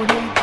Audio